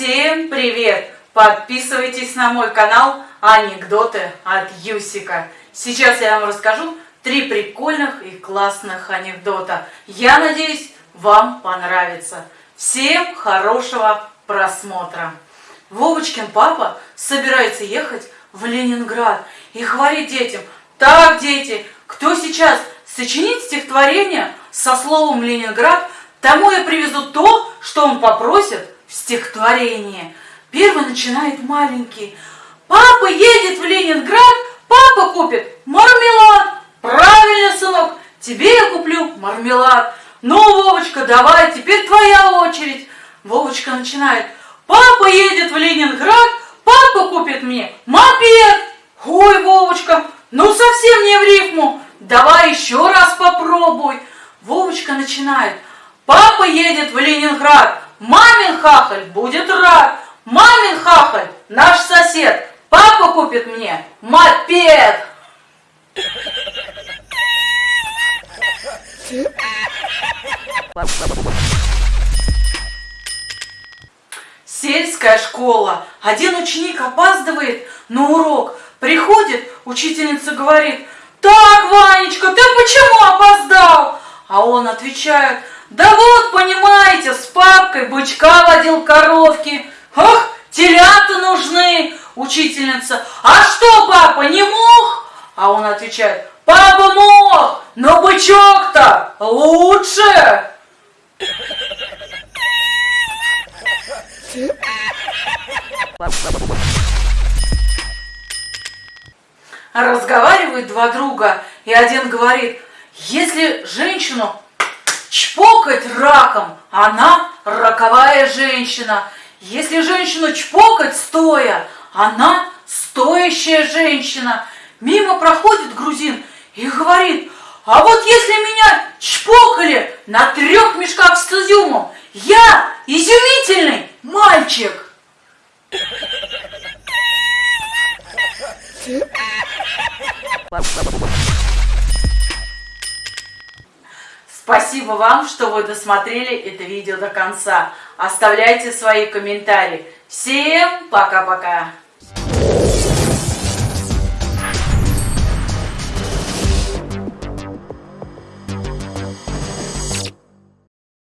Всем привет! Подписывайтесь на мой канал Анекдоты от Юсика. Сейчас я вам расскажу три прикольных и классных анекдота. Я надеюсь, вам понравится. Всем хорошего просмотра. Вовочкин папа собирается ехать в Ленинград и говорит детям, так, дети, кто сейчас сочинит стихотворение со словом «Ленинград», тому я привезу то, что он попросит в стихотворении. Первый начинает маленький. Папа едет в Ленинград, папа купит мармелад. Правильно, сынок, тебе я куплю мармелад. Ну, Вовочка, давай, теперь твоя очередь. Вовочка начинает. Папа едет в Ленинград, папа купит мне мопед. Ой, Вовочка, ну совсем не в рифму. Давай еще раз попробуй. Вовочка начинает. Папа едет в Ленинград, мамин хахаль будет рад. Мамин хахаль, наш сосед, папа купит мне мопед. Сельская школа. Один ученик опаздывает на урок. Приходит, учительница говорит, так, Ванечка, ты почему опоздал? А он отвечает, да вот, понимаете, с папкой бычка водил коровки. Ах, телята нужны, учительница. А что, папа, не мог? А он отвечает, папа мог, но бычок-то лучше. Разговаривают два друга, и один говорит, если женщину чпокать раком, она роковая женщина. Если женщину чпокать стоя, она стоящая женщина. Мимо проходит грузин и говорит, а вот если меня чпокали на трех мешках с изюмом, я изумительный мальчик. Спасибо вам, что вы досмотрели это видео до конца. Оставляйте свои комментарии. Всем пока-пока!